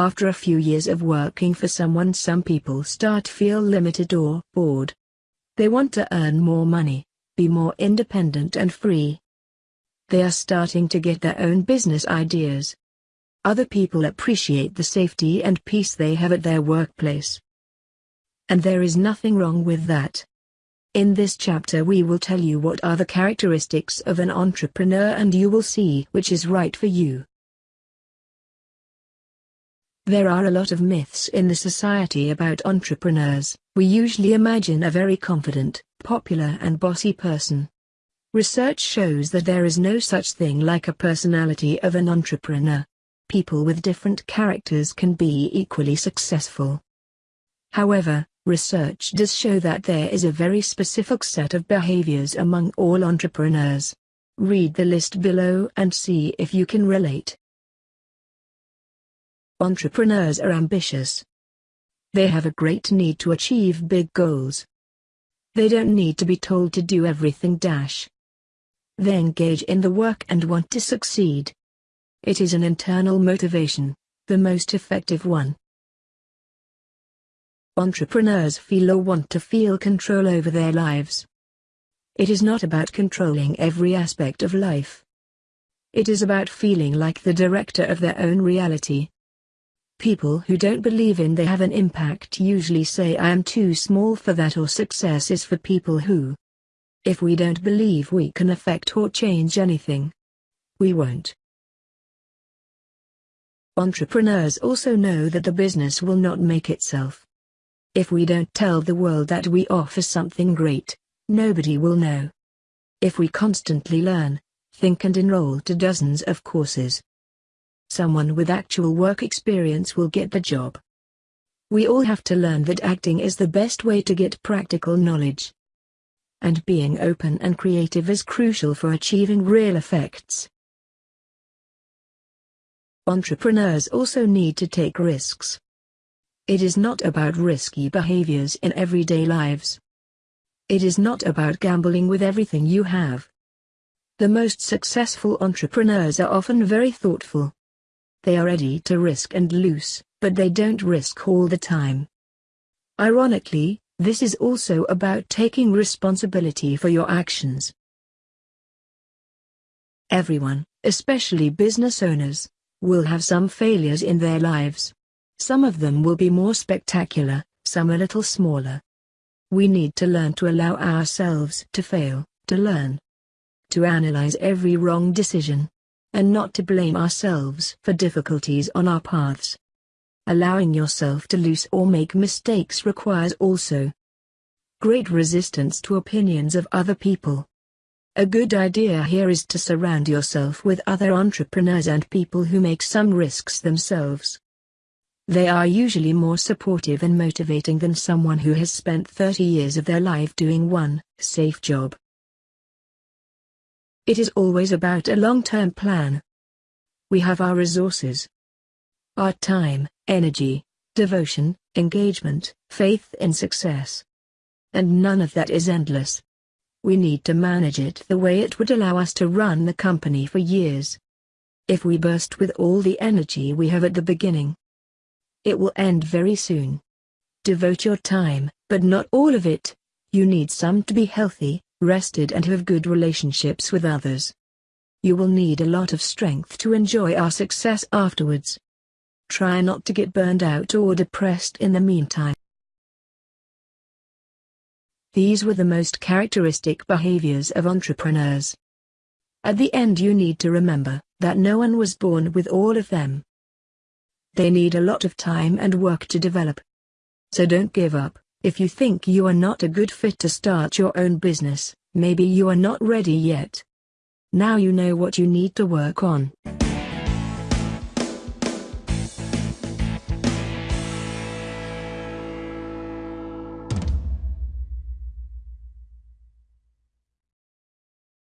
After a few years of working for someone some people start feel limited or bored. They want to earn more money, be more independent and free. They are starting to get their own business ideas. Other people appreciate the safety and peace they have at their workplace. And there is nothing wrong with that. In this chapter we will tell you what are the characteristics of an entrepreneur and you will see which is right for you. There are a lot of myths in the society about entrepreneurs. We usually imagine a very confident, popular and bossy person. Research shows that there is no such thing like a personality of an entrepreneur. People with different characters can be equally successful. However, research does show that there is a very specific set of behaviors among all entrepreneurs. Read the list below and see if you can relate. Entrepreneurs are ambitious. They have a great need to achieve big goals. They don't need to be told to do everything dash. They engage in the work and want to succeed. It is an internal motivation, the most effective one. Entrepreneurs feel or want to feel control over their lives. It is not about controlling every aspect of life. It is about feeling like the director of their own reality. People who don't believe in they have an impact usually say I am too small for that or success is for people who. If we don't believe we can affect or change anything, we won't. Entrepreneurs also know that the business will not make itself. If we don't tell the world that we offer something great, nobody will know. If we constantly learn, think and enroll to dozens of courses, Someone with actual work experience will get the job. We all have to learn that acting is the best way to get practical knowledge. And being open and creative is crucial for achieving real effects. Entrepreneurs also need to take risks. It is not about risky behaviors in everyday lives. It is not about gambling with everything you have. The most successful entrepreneurs are often very thoughtful. They are ready to risk and lose, but they don't risk all the time. Ironically, this is also about taking responsibility for your actions. Everyone, especially business owners, will have some failures in their lives. Some of them will be more spectacular, some a little smaller. We need to learn to allow ourselves to fail, to learn. To analyze every wrong decision, and not to blame ourselves for difficulties on our paths. Allowing yourself to lose or make mistakes requires also great resistance to opinions of other people. A good idea here is to surround yourself with other entrepreneurs and people who make some risks themselves. They are usually more supportive and motivating than someone who has spent 30 years of their life doing one safe job. It is always about a long-term plan. We have our resources. Our time, energy, devotion, engagement, faith in success. And none of that is endless. We need to manage it the way it would allow us to run the company for years. If we burst with all the energy we have at the beginning, it will end very soon. Devote your time, but not all of it. You need some to be healthy, rested and have good relationships with others. You will need a lot of strength to enjoy our success afterwards. Try not to get burned out or depressed in the meantime. These were the most characteristic behaviors of entrepreneurs. At the end you need to remember that no one was born with all of them. They need a lot of time and work to develop. So don't give up. If you think you are not a good fit to start your own business, maybe you are not ready yet. Now you know what you need to work on.